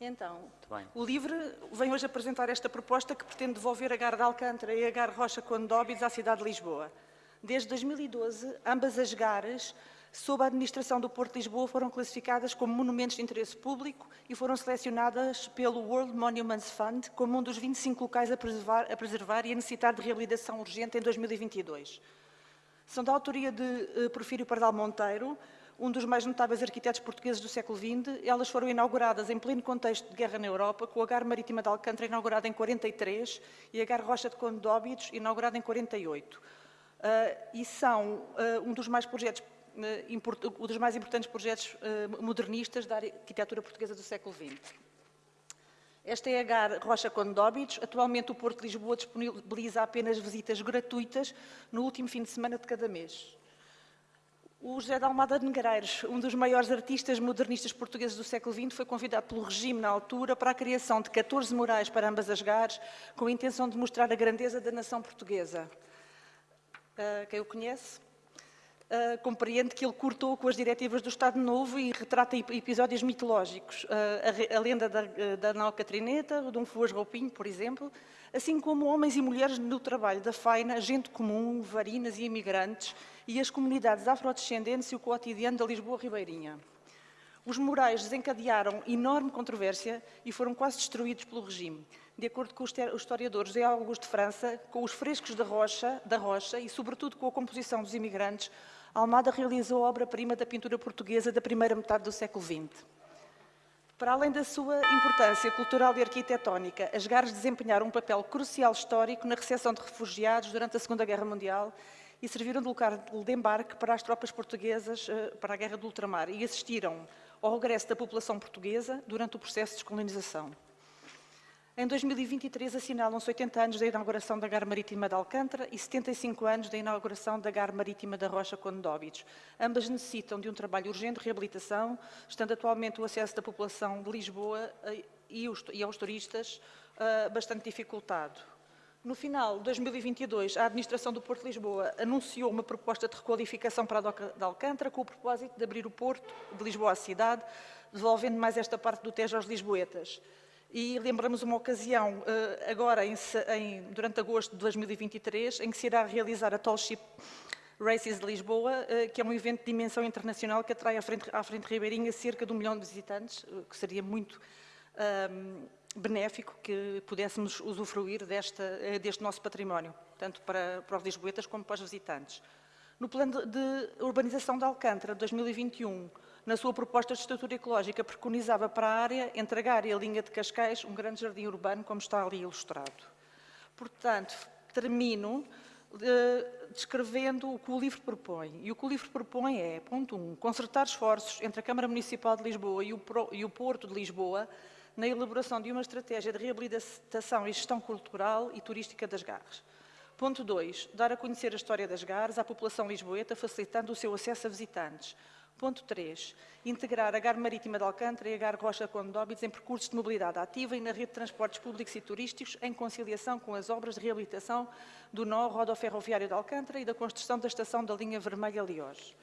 Então, o LIVRE vem hoje apresentar esta proposta que pretende devolver a Gar de Alcântara e a Gar Rocha Condóbidos à cidade de Lisboa. Desde 2012, ambas as gares, sob a administração do Porto de Lisboa, foram classificadas como monumentos de interesse público e foram selecionadas pelo World Monuments Fund como um dos 25 locais a preservar, a preservar e a necessitar de reabilitação urgente em 2022. São da autoria de uh, Porfírio Pardal Monteiro, um dos mais notáveis arquitetos portugueses do século XX. Elas foram inauguradas em pleno contexto de guerra na Europa, com a Gar Marítima de Alcântara inaugurada em 43 e a Gar Rocha de Condóbidos inaugurada em 48. Uh, e são uh, um dos mais projetos um dos mais importantes projetos modernistas da arquitetura portuguesa do século XX. Esta é a GAR Rocha Condóbidos. Atualmente o Porto de Lisboa disponibiliza apenas visitas gratuitas no último fim de semana de cada mês. O José de Almada de Negreiros, um dos maiores artistas modernistas portugueses do século XX, foi convidado pelo regime na altura para a criação de 14 murais para ambas as gares, com a intenção de mostrar a grandeza da nação portuguesa. Uh, quem o conhece? Uh, compreende que ele cortou com as diretivas do Estado Novo e retrata episódios mitológicos. Uh, a, a, lenda da, da Nau Catrineta, o Dom Fuas Roupinho, por exemplo, assim como homens e mulheres no trabalho da faina, gente comum, varinas e imigrantes, e as comunidades afrodescendentes e o cotidiano da Lisboa Ribeirinha. Os murais desencadearam enorme controvérsia e foram quase destruídos pelo regime. De acordo com o historiador José Augusto de França, com os frescos da rocha, da rocha e, sobretudo, com a composição dos imigrantes, Almada realizou a obra-prima da pintura portuguesa da primeira metade do século XX. Para além da sua importância cultural e arquitetónica, as gares desempenharam um papel crucial histórico na recepção de refugiados durante a Segunda Guerra Mundial e serviram de lugar de embarque para as tropas portuguesas eh, para a Guerra do Ultramar e assistiram ao regresso da população portuguesa durante o processo de descolonização. Em 2023 assinalam-se 80 anos da inauguração da Gar Marítima de Alcântara e 75 anos da inauguração da Gar Marítima da Rocha Condóbidos. Ambas necessitam de um trabalho urgente de reabilitação, estando atualmente o acesso da população de Lisboa eh, e aos turistas eh, bastante dificultado. No final de 2022, a administração do Porto de Lisboa anunciou uma proposta de requalificação para a Doca de Alcântara com o propósito de abrir o Porto de Lisboa à cidade, devolvendo mais esta parte do Tejo aos lisboetas. E lembramos uma ocasião, eh, agora, em, em, durante agosto de 2023, em que se irá realizar a Tall Ship Races de Lisboa, eh, que é um evento de dimensão internacional que atrai à frente, à frente ribeirinha cerca de um milhão de visitantes, eh, que seria muito um, benéfico que pudéssemos usufruir desta, deste nosso património, tanto para, para os lisboetas como para os visitantes. No plano de urbanização de Alcântara, 2021, na sua proposta de estrutura ecológica, preconizava para a área, entre a Gar e a linha de Cascais, um grande jardim urbano, como está ali ilustrado. Portanto, termino uh, descrevendo o que o livro propõe. E o que o livro propõe é, ponto 1, um, concertar esforços entre a Câmara Municipal de Lisboa e o, e o Porto de Lisboa na elaboração de uma estratégia de reabilitação e gestão cultural e turística das garras. Ponto 2. Dar a conhecer a história das garras à população lisboeta, facilitando o seu acesso a visitantes. Ponto 3. Integrar a Gar Marítima de Alcântara e a Gar Rocha Condóbidos em percursos de mobilidade ativa e na rede de transportes públicos e turísticos, em conciliação com as obras de reabilitação do nó rodoferroviário de Alcântara e da construção da estação da linha vermelha Liós.